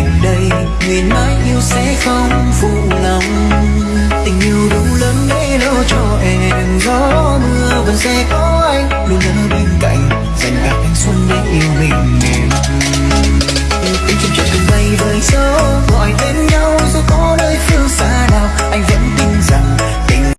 anh đây, nguyện mãi yêu sẽ không phụ lòng. Tình yêu đủ lớn để lo cho em, gió mưa vẫn sẽ có anh luôn ở bên cạnh. Dành cả thanh xuân để yêu